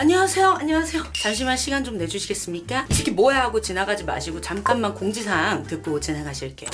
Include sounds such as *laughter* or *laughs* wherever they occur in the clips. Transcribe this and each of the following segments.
안녕하세요. 안녕하세요. 잠시만 시간 좀 내주시겠습니까? 이 새끼 뭐야 하고 지나가지 마시고 잠깐만 공지사항 듣고 지나가실게요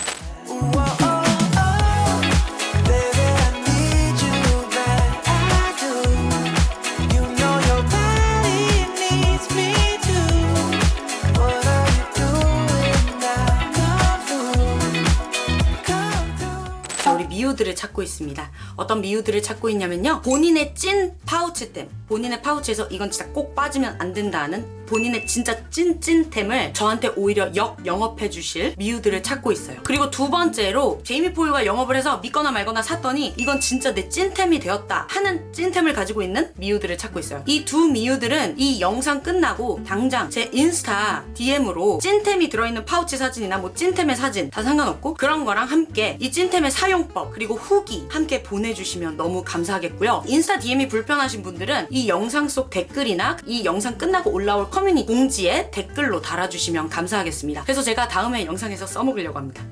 있습니다. 어떤 미우들을 찾고 있냐면요. 본인의 찐 파우치템. 본인의 파우치에서 이건 진짜 꼭 빠지면 안 된다는 본인의 진짜 찐찐템을 저한테 오히려 역 영업해 주실 미우들을 찾고 있어요. 그리고 두 번째로 제이미 폴과 영업을 해서 믿거나 말거나 샀더니 이건 진짜 내 찐템이 되었다 하는 찐템을 가지고 있는 미우들을 찾고 있어요. 이 두 미우들은 이 영상 끝나고 당장 제 인스타 DM으로 찐템이 들어있는 파우치 사진이나 뭐 찐템의 사진 다 상관없고 그런 거랑 함께 이 찐템의 사용법 그리고 후기 함께 보내주시면 너무 감사하겠고요. 인스타 DM이 불편하신 분들은 이 영상 속 댓글이나 이 영상 끝나고 올라올 커뮤니티 공지에 댓글로 달아주시면 감사하겠습니다. 그래서 제가 다음에 영상에서 써먹으려고 합니다.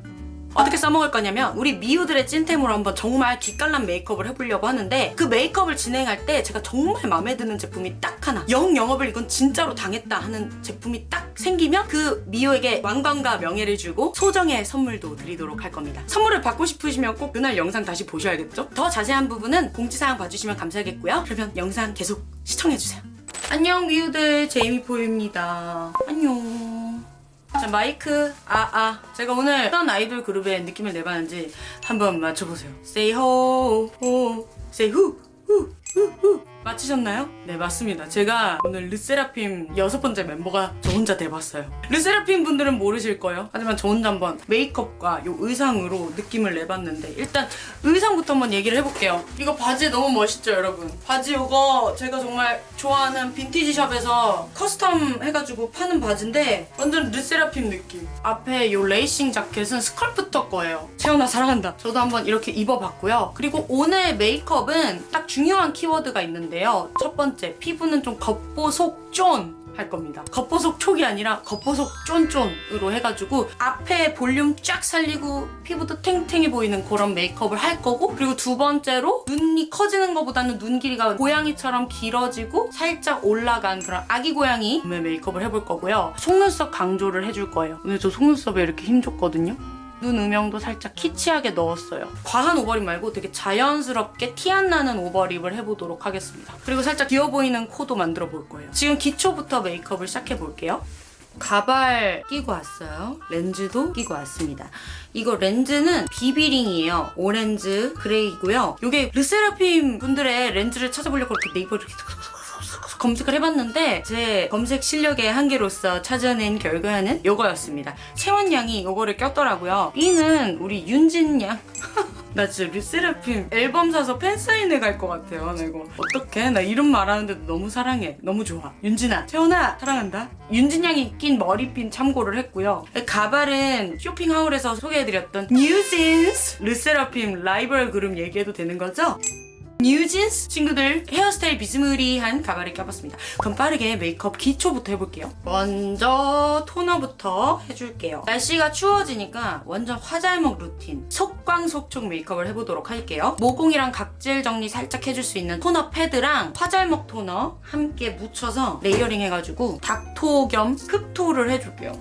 어떻게 써먹을 거냐면 우리 미우들의 찐템으로 한번 정말 기깔난 메이크업을 해보려고 하는데 그 메이크업을 진행할 때 제가 정말 마음에 드는 제품이 딱 하나 영 영업을 이건 진짜로 당했다 하는 제품이 딱 생기면 그 미우에게 왕관과 명예를 주고 소정의 선물도 드리도록 할 겁니다 선물을 받고 싶으시면 꼭 그날 영상 다시 보셔야겠죠? 더 자세한 부분은 공지사항 봐주시면 감사하겠고요 그러면 영상 계속 시청해주세요 안녕 미우들. 제이미포입니다. 안녕. 자 마이크. 아아. 제가 오늘 어떤 아이돌 그룹의 느낌을 내봤는지 한번 맞춰보세요. Say ho ho. Say hu hu hu hu 맞히셨나요? 네 맞습니다. 제가 오늘 르세라핌 여섯 번째 멤버가 저 혼자 돼봤어요. 르세라핌 분들은 모르실 거예요. 하지만 저 혼자 한번 메이크업과 요 의상으로 느낌을 내봤는데 일단 의상부터 한번 얘기를 해볼게요. 이거 바지 너무 멋있죠 여러분? 바지 이거 제가 정말 좋아하는 빈티지 샵에서 custom 해가지고 파는 바지인데 완전 르세라핌 느낌. 앞에 요 레이싱 자켓은 Sculptor 거예요. 채원아 사랑한다. 저도 한번 이렇게 입어봤고요. 그리고 오늘 메이크업은 딱 중요한 키워드가 있는데 요 첫 번째 피부는 좀 겉보속 쫀 할 겁니다. 겉보속촉이 아니라 겉보속 쫀쫀으로 해가지고 앞에 볼륨 쫙 살리고 피부도 탱탱해 보이는 그런 메이크업을 할 거고 그리고 두 번째로 눈이 커지는 것보다는 눈 길이가 고양이처럼 길어지고 살짝 올라간 그런 아기 고양이 메이크업을 해볼 거고요. 속눈썹 강조를 해줄 거예요. 오늘 저 속눈썹에 이렇게 힘 줬거든요. 눈 음영도 살짝 키치하게 넣었어요. 과한 overlip 말고 되게 자연스럽게 티 안 나는 overlip을 해보도록 하겠습니다. 그리고 살짝 귀여 보이는 코도 만들어 볼 거예요. 지금 기초부터 메이크업을 시작해 볼게요. 가발 끼고 왔어요. 렌즈도 끼고 왔습니다. 이거 렌즈는 비비링이에요. 오렌즈 gray고요. 이게 르세라핌 분들의 렌즈를 찾아보려고 이렇게 네이버 이렇게 *laughs* 검색을 해봤는데 제 검색 실력의 한계로서 찾아낸 결과는 이거였습니다. 채원양이 이거를 꼈더라고요. 삔은 우리 윤진 양. *laughs* 나 진짜 르세라핌 앨범 사서 팬사인회 갈 것 같아요. 나 이거 어떡해? 나 이름 말하는데도 너무 사랑해. 너무 좋아. 윤진아, 채원아 사랑한다. 윤진 양이 낀 머리핀 참고를 했고요. 가발은 쇼핑 haul에서 소개해드렸던 뉴진스 르세라핌 라이벌 그룹 얘기해도 되는 거죠? 뉴진스 친구들 헤어스타일 비스무리한 가발을 껴봤습니다. 그럼 빠르게 메이크업 기초부터 해볼게요. 먼저 토너부터 해줄게요. 날씨가 추워지니까 완전 화잘먹 루틴 속광속촉 메이크업을 해보도록 할게요. 모공이랑 각질 정리 살짝 해줄 수 있는 토너 패드랑 화잘먹 토너 함께 묻혀서 layering 해가지고 닥토 겸 흡토를 해줄게요.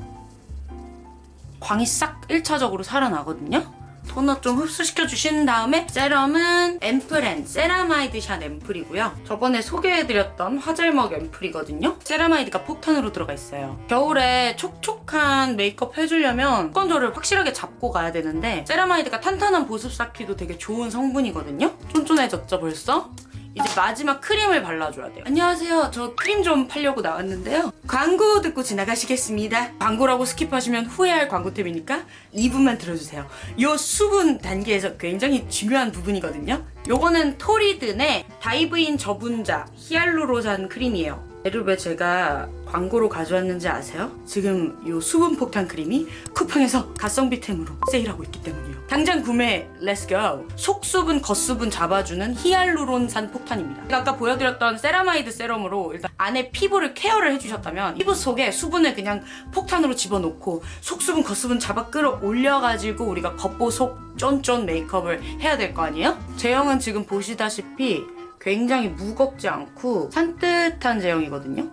광이 싹 1차적으로 살아나거든요. 토너 좀 흡수시켜 주신 다음에 세럼은 앰플엔 세라마이드 샷 앰플이고요. 저번에 소개해드렸던 화잘먹 앰플이거든요. 세라마이드가 폭탄으로 들어가 있어요. 겨울에 촉촉한 메이크업 해주려면 건조를 확실하게 잡고 가야 되는데 세라마이드가 탄탄한 보습 쌓기도 되게 좋은 성분이거든요. 쫀쫀해졌죠 벌써? 이제 마지막 크림을 발라줘야 돼요. 안녕하세요. 저 크림 좀 팔려고 나왔는데요. 광고 듣고 지나가시겠습니다. 광고라고 skip하시면 후회할 광고템이니까 2분만 들어주세요. 이 수분 단계에서 굉장히 중요한 부분이거든요. 요거는 토리든의 Dive-In 저분자 히알루론산 크림이에요. 얘를 왜 제가 광고로 가져왔는지 아세요? 지금 이 수분 폭탄 크림이 쿠팡에서 가성비템으로 세일하고 있기 때문이에요. 당장 구매 let's go! 속수분, 겉수분 잡아주는 히알루론산 폭탄입니다. 제가 아까 보여드렸던 세라마이드 세럼으로 일단 안에 피부를 케어를 해주셨다면 피부 속에 수분을 그냥 폭탄으로 집어넣고 속수분, 겉수분 잡아 끌어올려가지고 우리가 겉보속 쫀쫀 메이크업을 해야 될 거 아니에요? 제형은 지금 보시다시피 굉장히 무겁지 않고 산뜻한 제형이거든요.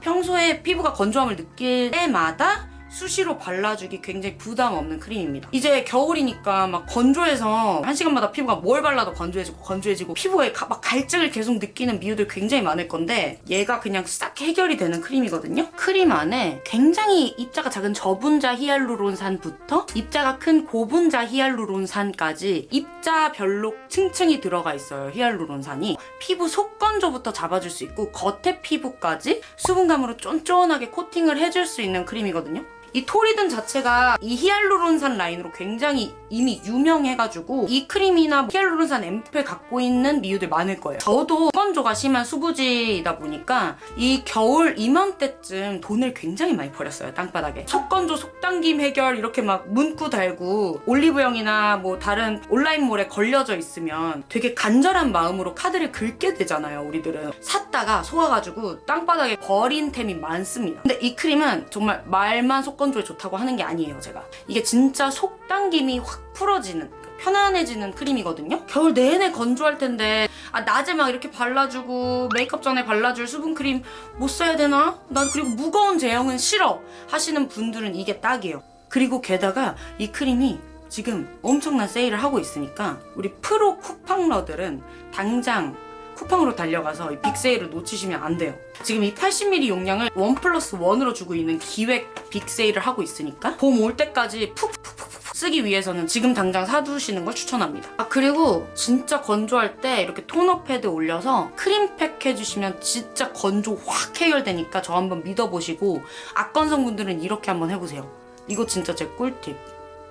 평소에 피부가 건조함을 느낄 때마다 수시로 발라주기 굉장히 부담 없는 크림입니다. 이제 겨울이니까 막 건조해서 한 시간마다 피부가 뭘 발라도 건조해지고 건조해지고 피부에 가- 막 갈증을 계속 느끼는 미우들 굉장히 많을 건데 얘가 그냥 싹 해결이 되는 크림이거든요. 크림 안에 굉장히 입자가 작은 저분자 히알루론산부터 입자가 큰 고분자 히알루론산까지 입자별로 층층이 들어가 있어요. 히알루론산이 피부 속 건조부터 잡아줄 수 있고 겉에 피부까지 수분감으로 쫀쫀하게 코팅을 해줄 수 있는 크림이거든요. 이 토리든 자체가 이 히알루론산 라인으로 굉장히 이미 유명해가지고 이 크림이나 히알루론산 앰플 갖고 있는 미우들 많을 거예요. 저도 건조가 심한 수부지이다 보니까 이 겨울 이맘때쯤 돈을 굉장히 많이 버렸어요. 땅바닥에. 속건조 속당김 해결 이렇게 막 문구 달고 올리브영이나 뭐 다른 온라인몰에 걸려져 있으면 되게 간절한 마음으로 카드를 긁게 되잖아요. 우리들은 샀다가 속아가지고 땅바닥에 버린 템이 많습니다. 근데 이 크림은 정말 말만 속건 조에 좋다고 하는 게 아니에요. 제가 이게 진짜 속 당김이 확 풀어지는 편안해지는 크림이거든요. 겨울 내내 건조할 텐데 아 낮에 막 이렇게 발라주고 메이크업 전에 발라줄 수분 크림 뭐 써야 되나? 난 그리고 무거운 제형은 싫어 하시는 분들은 이게 딱이에요. 그리고 게다가 이 크림이 지금 엄청난 세일을 하고 있으니까 우리 프로 쿠팡러들은 당장 쿠팡으로 달려가서 이 big sale을 놓치시면 안 돼요. 지금 이 80ml 용량을 one plus one으로 주고 있는 기획 big sale을 하고 있으니까 봄 올 때까지 푹푹푹푹 쓰기 위해서는 지금 당장 사두시는 걸 추천합니다. 아 그리고 진짜 건조할 때 이렇게 토너 패드 올려서 크림팩 해주시면 진짜 건조 확 해결되니까 저 한번 믿어보시고 악건성 분들은 이렇게 한번 해보세요. 이거 진짜 제 꿀팁.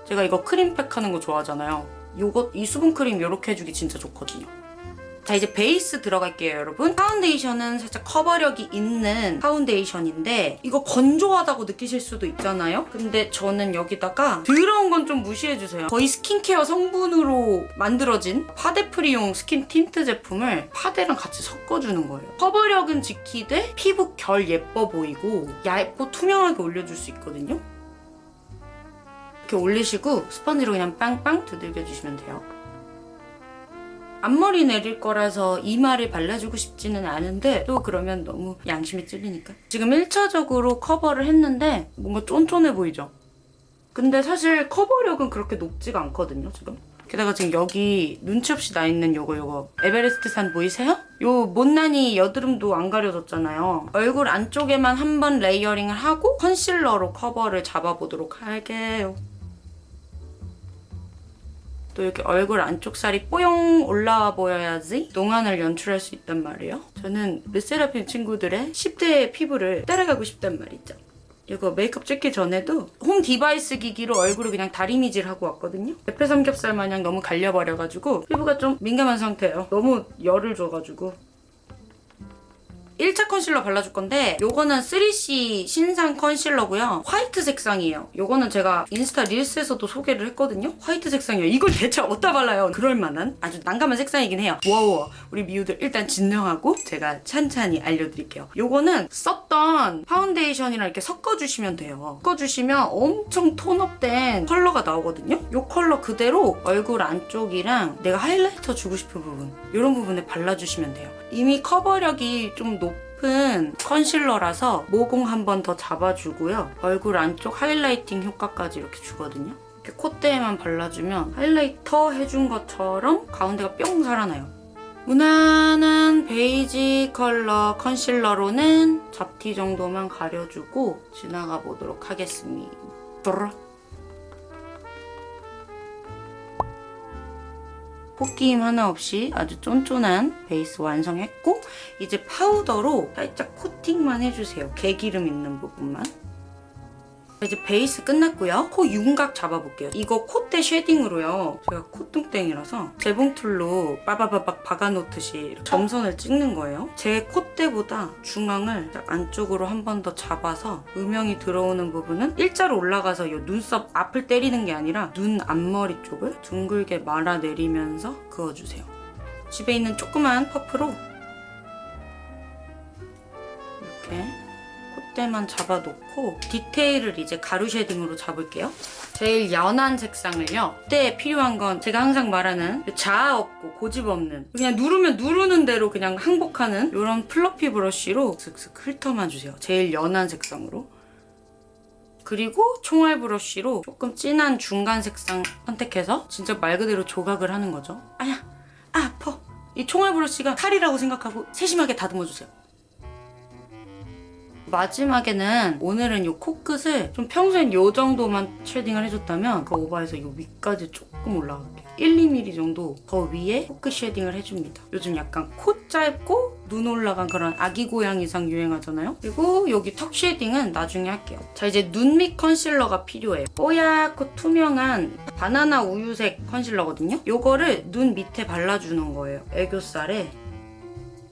제가 이거 크림팩 하는 거 좋아하잖아요. 요거 이 수분 크림 이렇게 해주기 진짜 좋거든요. 자 이제 베이스 들어갈게요 여러분. 파운데이션은 살짝 커버력이 있는 파운데이션인데 이거 건조하다고 느끼실 수도 있잖아요. 근데 저는 여기다가 더러운 건 좀 무시해주세요. 거의 스킨케어 성분으로 만들어진 파데프리용 skin tint 제품을 파데랑 같이 섞어주는 거예요. 커버력은 지키되 피부 결 예뻐 보이고 얇고 투명하게 올려줄 수 있거든요. 이렇게 올리시고 스펀지로 그냥 팡팡 두들겨 주시면 돼요 앞머리 내릴 거라서 이마를 발라주고 싶지는 않은데 또 그러면 너무 양심이 찔리니까. 지금 1차적으로 커버를 했는데 뭔가 쫀쫀해 보이죠? 근데 사실 커버력은 그렇게 높지가 않거든요 지금. 게다가 지금 여기 눈치 없이 나 있는 요거 요거. 에베레스트 산 보이세요? 요 못난이 여드름도 안 가려졌잖아요. 얼굴 안쪽에만 한 번 layering을 하고 컨실러로 커버를 잡아보도록 할게요 또 이렇게 얼굴 안쪽 살이 뽀용 올라와 보여야지 동안을 연출할 수 있단 말이에요. 저는 르세라핌 친구들의 10대의 피부를 따라가고 싶단 말이죠. 이거 메이크업 찍기 전에도 home device 기기로 얼굴을 그냥 다리미질 하고 왔거든요. 대패 삼겹살 마냥 너무 갈려버려가지고 피부가 좀 민감한 상태예요. 너무 열을 줘가지고 1차 컨실러 발라줄 건데 요거는 3CE 신상 컨실러고요. 화이트 색상이에요. 요거는 제가 인스타 릴스에서도 소개를 했거든요. 화이트 색상이에요. 이걸 대체 어디다 발라요? 그럴만한 아주 난감한 색상이긴 해요. 워워 우리 미우들 일단 진정하고 제가 찬찬히 알려드릴게요. 요거는 썼던 파운데이션이랑 이렇게 섞어주시면 돼요. 섞어주시면 엄청 톤업된 컬러가 나오거든요. 요 컬러 그대로 얼굴 안쪽이랑 내가 하이라이터 주고 싶은 부분 이런 부분에 발라주시면 돼요. 이미 커버력이 좀 높은 컨실러라서 모공 한 번 더 잡아주고요. 얼굴 안쪽 highlighting 효과까지 이렇게 주거든요. 이렇게 콧대에만 발라주면 하이라이터 해준 것처럼 가운데가 뿅 살아나요. 무난한 베이지 컬러 컨실러로는 잡티 정도만 가려주고 지나가 보도록 하겠습니다. 포끼임 하나 없이 아주 쫀쫀한 베이스 완성했고 이제 파우더로 살짝 코팅만 해주세요. 개기름 있는 부분만. 이제 베이스 끝났고요. 코 윤곽 잡아볼게요. 이거 콧대 shading으로요. 제가 콧등땡이라서 재봉틀로 빠바바박 박아놓듯이 점선을 찍는 거예요. 제 콧대보다 중앙을 안쪽으로 한 번 더 잡아서 음영이 들어오는 부분은 일자로 올라가서 이 눈썹 앞을 때리는 게 아니라 눈 앞머리 쪽을 둥글게 말아내리면서 그어주세요. 집에 있는 조그만 퍼프로 이렇게 콧대만 잡아놓고 디테일을 이제 가루 shading으로 잡을게요. 제일 연한 색상을요. 그때 필요한 건 제가 항상 말하는 자아 없고 고집 없는 그냥 누르면 누르는 대로 그냥 항복하는 이런 fluffy brush로 슥슥 훑어만 주세요. 제일 연한 색상으로. 그리고 총알 브러쉬로 조금 진한 중간 색상 선택해서 진짜 말 그대로 조각을 하는 거죠. 아야, 아, 아파. 이 총알 브러쉬가 칼이라고 생각하고 세심하게 다듬어 주세요. 마지막에는 오늘은 이 코끝을 좀 평소엔 이 정도만 shading을 해줬다면 그 오버해서 이 위까지 조금 올라갈게요. 1, 2mm 정도 더 위에 코끝 shading을 해줍니다. 요즘 약간 코 짧고 눈 올라간 그런 아기 고양이상 유행하잖아요. 그리고 여기 턱 shading은 나중에 할게요. 자 이제 눈 밑 컨실러가 필요해요. 뽀얗고 투명한 바나나 우유색 컨실러거든요. 요거를 눈 밑에 발라주는 거예요. 애교살에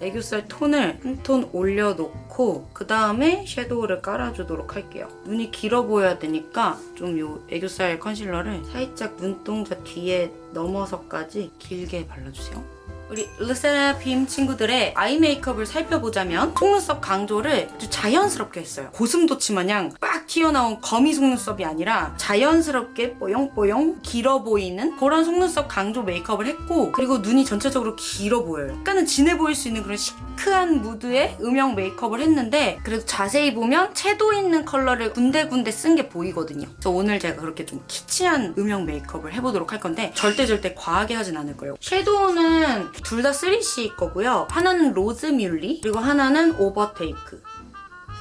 애교살 톤을 한 톤 올려놓고 그 다음에 섀도우를 깔아주도록 할게요. 눈이 길어 보여야 되니까 좀 요 애교살 컨실러를 살짝 눈동자 뒤에 넘어서까지 길게 발라주세요. 우리 르세라핌 친구들의 아이 메이크업을 살펴보자면 속눈썹 강조를 아주 자연스럽게 했어요. 고슴도치 마냥 빡 튀어나온 거미 속눈썹이 아니라 자연스럽게 뽀용뽀용 길어 보이는 그런 속눈썹 강조 메이크업을 했고 그리고 눈이 전체적으로 길어 보여요. 약간은 진해 보일 수 있는 그런 시크한 무드의 음영 메이크업을 했는데 그래도 자세히 보면 채도 있는 컬러를 군데군데 쓴 게 보이거든요. 그래서 오늘 제가 그렇게 좀 키치한 음영 메이크업을 해보도록 할 건데 절대 절대 과하게 하진 않을 거예요. 섀도우는 둘 다 3CE 거고요. 하나는 로즈뮬리 그리고 하나는 오버테이크.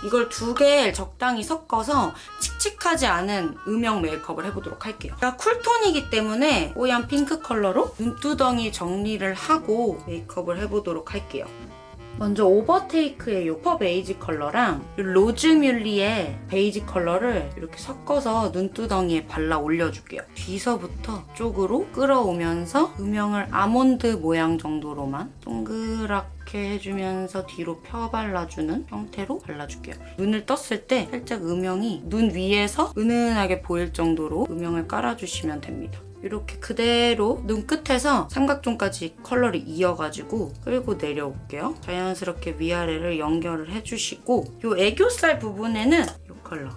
이걸 두개 적당히 섞어서 칙칙하지 않은 음영 메이크업을 해보도록 할게요. 제가 쿨톤이기 때문에 뽀얀 핑크 컬러로 눈두덩이 정리를 하고 메이크업을 해보도록 할게요. 먼저 오버테이크의 요 퍼 베이지 컬러랑 요 로즈뮬리의 베이지 컬러를 이렇게 섞어서 눈두덩이에 발라 올려줄게요. 뒤서부터 쪽으로 끌어오면서 음영을 아몬드 모양 정도로만 동그랗게 해주면서 뒤로 펴 발라주는 형태로 발라줄게요. 눈을 떴을 때 살짝 음영이 눈 위에서 은은하게 보일 정도로 음영을 깔아주시면 됩니다. 이렇게 그대로 눈끝에서 삼각존까지 컬러를 이어가지고 끌고 내려올게요. 자연스럽게 위아래를 연결을 해주시고 이 애교살 부분에는 이 컬러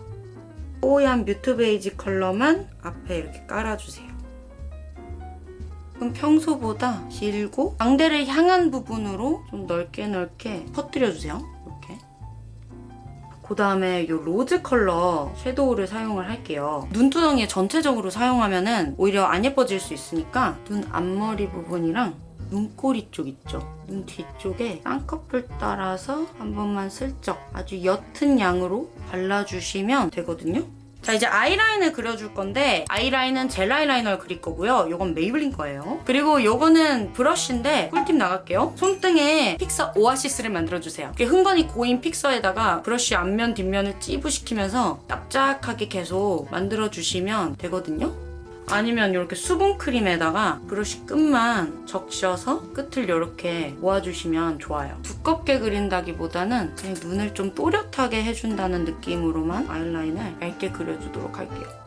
뽀얀 mute 베이지 컬러만 앞에 이렇게 깔아주세요. 평소보다 길고 광대를 향한 부분으로 좀 넓게 넓게 퍼뜨려주세요. 그 다음에 이 rose 컬러 섀도우를 사용을 할게요. 눈두덩이에 전체적으로 사용하면 오히려 안 예뻐질 수 있으니까 눈 앞머리 부분이랑 눈꼬리 쪽 있죠? 눈 뒤쪽에 쌍꺼풀 따라서 한 번만 슬쩍 아주 옅은 양으로 발라주시면 되거든요. 자 이제 아이라인을 그려줄 건데 아이라인은 젤 아이라이너를 그릴 거고요. 이건 메이블린 거예요. 그리고 이거는 브러쉬인데 꿀팁 나갈게요. 손등에 픽서 오아시스를 만들어주세요. 이렇게 흥건히 고인 fixer에다가 브러쉬 앞면 뒷면을 찌부시키면서 납작하게 계속 만들어주시면 되거든요. 아니면 이렇게 수분크림에다가 브러쉬 끝만 적셔서 끝을 이렇게 모아주시면 좋아요. 두껍게 그린다기보다는 그냥 눈을 좀 또렷하게 해준다는 느낌으로만 아이라인을 얇게 그려주도록 할게요.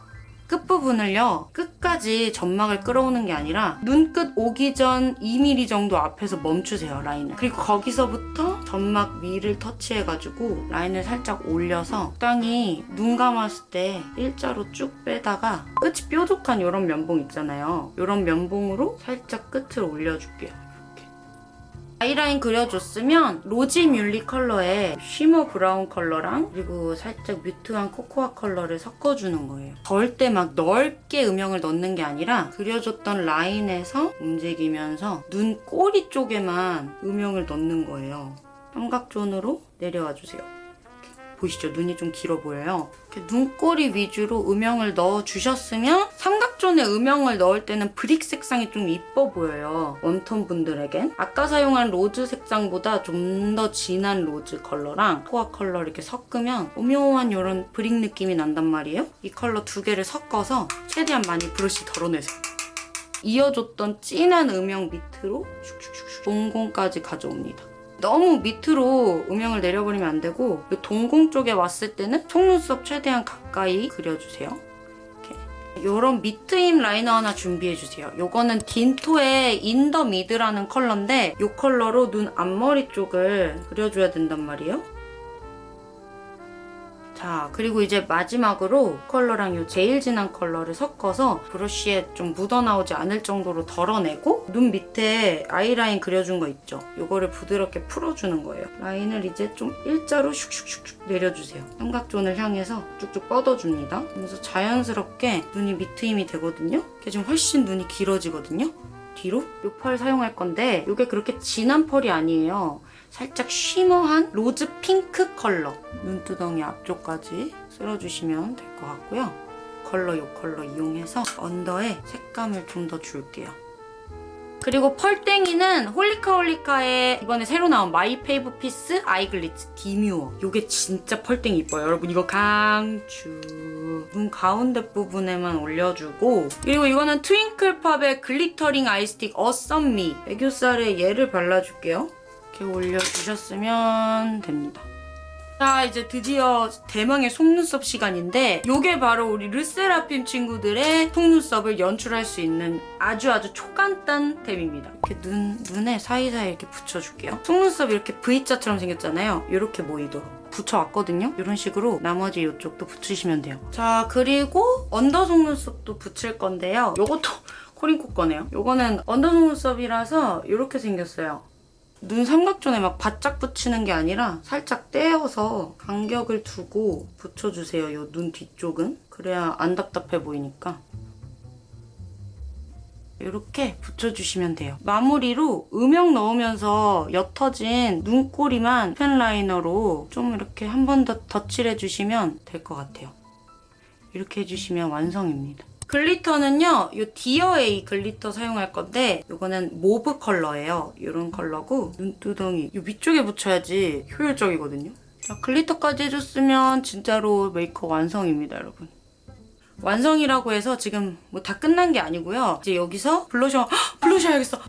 끝부분을요 끝까지 점막을 끌어오는 게 아니라 눈끝 오기 전 2mm 정도 앞에서 멈추세요 라인을 그리고 거기서부터 점막 위를 터치해가지고 라인을 살짝 올려서 적당히 눈 감았을 때 일자로 쭉 빼다가 끝이 뾰족한 이런 면봉 있잖아요 이런 면봉으로 살짝 끝을 올려줄게요 아이라인 그려줬으면 로지 뮬리 컬러의 shimmer 브라운 컬러랑 그리고 살짝 mute한 코코아 컬러를 섞어주는 거예요. 절대 막 넓게 음영을 넣는 게 아니라 그려줬던 라인에서 움직이면서 눈 꼬리 쪽에만 음영을 넣는 거예요. 삼각존으로 내려와 주세요. 보이시죠? 눈이 좀 길어 보여요. 눈꼬리 위주로 음영을 넣어주셨으면 삼각존에 음영을 넣을 때는 brick 색상이 좀 이뻐 보여요. warm tone 분들에겐. 아까 사용한 rose 색상보다 좀 더 진한 rose 컬러랑 코코아 컬러 이렇게 섞으면 오묘한 이런 brick 느낌이 난단 말이에요. 이 컬러 두 개를 섞어서 최대한 많이 브러쉬 덜어내세요. 이어줬던 진한 음영 밑으로 슉슉슉슉 동공까지 가져옵니다. 너무 밑으로 음영을 내려버리면 안 되고 이 동공 쪽에 왔을 때는 속눈썹 최대한 가까이 그려주세요. 이런 밑트임 liner 하나 준비해주세요. 이거는 딘토의 인더 미드라는 컬러인데 이 컬러로 눈 앞머리 쪽을 그려줘야 된단 말이에요. 자, 그리고 이제 마지막으로 컬러랑 이 제일 진한 컬러를 섞어서 브러쉬에 좀 묻어나오지 않을 정도로 덜어내고 눈 밑에 아이라인 그려준 거 있죠? 이거를 부드럽게 풀어주는 거예요. 라인을 이제 좀 일자로 슉슉슉슉 내려주세요. 삼각존을 향해서 쭉쭉 뻗어줍니다. 그래서 자연스럽게 눈이 밑트임이 되거든요? 이게 지금 훨씬 눈이 길어지거든요? 뒤로 이 펄 사용할 건데 이게 그렇게 진한 펄이 아니에요. 살짝 shimmer한 rose 핑크 컬러 눈두덩이 앞쪽까지 쓸어주시면 될 것 같고요. 컬러 이 컬러 이용해서 under에 색감을 좀 더 줄게요. 그리고 펄땡이는 홀리카홀리카의 이번에 새로 나온 마이 페이브 피스 아이글리츠 디뮤어. 이게 진짜 펄땡이 이뻐요. 여러분 이거 강추 눈 가운데 부분에만 올려주고. 그리고 이거는 트윙클팝의 글리터링 아이스틱 어썸미. 애교살에 얘를 발라줄게요. 이렇게 올려주셨으면 됩니다 자 이제 드디어 대망의 속눈썹 시간인데 이게 바로 우리 르세라핌 친구들의 속눈썹을 연출할 수 있는 아주 아주 초간단 템입니다. 이렇게 눈, 눈에 사이사이 이렇게 붙여줄게요. 속눈썹이 이렇게 V자처럼 생겼잖아요. 이렇게 보이도록 붙여왔거든요. 이런 식으로 나머지 이쪽도 붙이시면 돼요. 자 그리고 under 속눈썹도 붙일 건데요. 이것도 *laughs* 코링코 거네요. 이거는 언더 속눈썹이라서 이렇게 생겼어요 눈 삼각존에 막 바짝 붙이는 게 아니라 살짝 떼어서 간격을 두고 붙여주세요. 이눈 뒤쪽은. 그래야 안 답답해 보이니까. 이렇게 붙여주시면 돼요. 마무리로 음영 넣으면서 옅어진 눈꼬리만 펜 라이너로 좀 이렇게 한 번 더 덧칠해주시면 될 것 같아요. 이렇게 해주시면 완성입니다. glitter는요, 이 디어에이 glitter 사용할 건데 이거는 mauve 컬러예요. 이런 컬러고 눈두덩이 이 위쪽에 붙여야지 효율적이거든요. 자, glitter까지 해줬으면 진짜로 메이크업 완성입니다, 여러분. 완성이라고 해서 지금 뭐 다 끝난 게 아니고요. 이제 여기서 블러셔, 헉, 블러셔 해야겠어.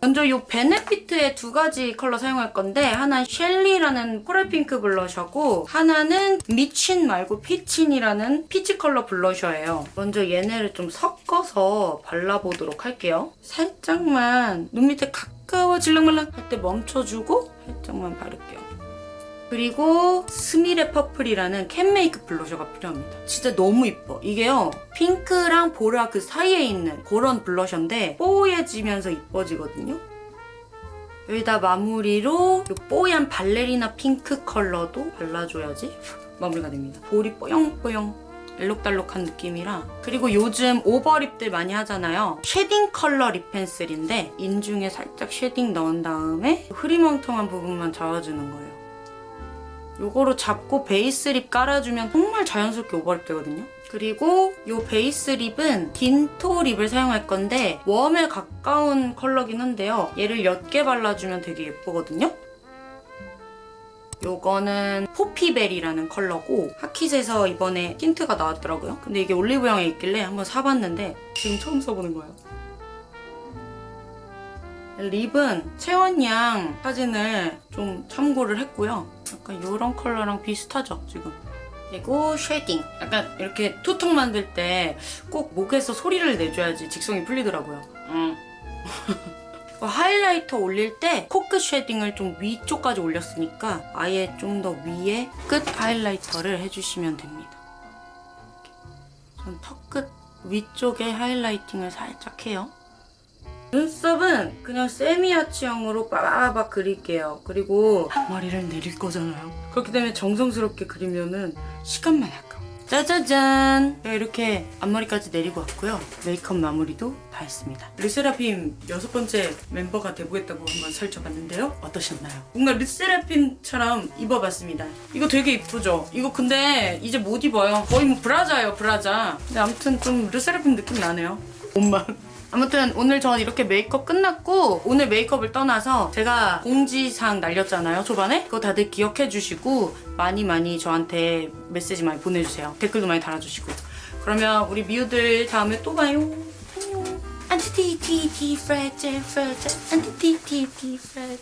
먼저 이 베네피트의 두 가지 컬러 사용할 건데 하나는 셸리라는 coral 핑크 블러셔고 하나는 미친 말고 피친이라는 peach 컬러 블러셔예요. 먼저 얘네를 좀 섞어서 발라보도록 할게요. 살짝만 눈 밑에 가까워 질랑말랑 할 때 멈춰주고 살짝만 바를게요. 그리고 스미레 퍼플이라는 캔메이크 블러셔가 필요합니다. 진짜 너무 이뻐. 이게요. 핑크랑 보라 그 사이에 있는 그런 블러셔인데 뽀얘지면서 이뻐지거든요. 여기다 마무리로 이 뽀얀 발레리나 핑크 컬러도 발라줘야지 *laughs* 마무리가 됩니다. 볼이 뽀용뽀용 알록달록한 느낌이라 그리고 요즘 over lip들 많이 하잖아요. shading 컬러 lip pencil인데 인중에 살짝 shading 넣은 다음에 흐리멍텅한 부분만 잡아주는 거예요. 요거로 잡고 베이스 lip 깔아주면 정말 자연스럽게 over lip 되거든요. 그리고 요 베이스 lip은 딘토 lip을 사용할 건데 웜에 가까운 컬러긴 한데요. 얘를 옅게 발라주면 되게 예쁘거든요. 요거는 포피벨이라는 컬러고 하킷에서 이번에 틴트가 나왔더라고요. 근데 이게 올리브영에 있길래 한번 사봤는데 지금 처음 써보는 거예요. lip은 채원양 사진을 좀 참고를 했고요. 약간 이런 컬러랑 비슷하죠, 지금. 그리고 shading. 약간 이렇게 two턱 만들 때 꼭 목에서 소리를 내줘야지 직성이 풀리더라고요. 음. *laughs* highlighter 올릴 때 코끝 shading을 좀 위쪽까지 올렸으니까 아예 좀 더 위에 끝 highlighter를 해주시면 됩니다. 전 턱끝 위쪽에 highlighting을 살짝 해요. 눈썹은 그냥 semi아치형으로 빠바박 그릴게요. 그리고 앞머리를 내릴 거잖아요. 그렇기 때문에 정성스럽게 그리면은 시간만 아까워. 짜자잔! 제가 이렇게 앞머리까지 내리고 왔고요. 메이크업 마무리도 다 했습니다. 르세라핌 여섯 번째 멤버가 돼보겠다고 한번 설쳐봤는데요. 어떠셨나요? 뭔가 르세라핌처럼 입어봤습니다. 이거 되게 이쁘죠? 이거 근데 이제 못 입어요. 거의 뭐 브라자예요, 브라자. 근데 아무튼 좀 르세라핌 느낌 나네요. 옷만. 아무튼 오늘 전 이렇게 메이크업 끝났고 오늘 메이크업을 떠나서 제가 공지사항 날렸잖아요 초반에? 그거 다들 기억해 주시고 많이 많이 저한테 메시지 많이 보내주세요. 댓글도 많이 달아주시고. 그러면 우리 미우들 다음에 또 봐요. 안녕. 안티티티티 프레제 프레제. 안티티티티 프레제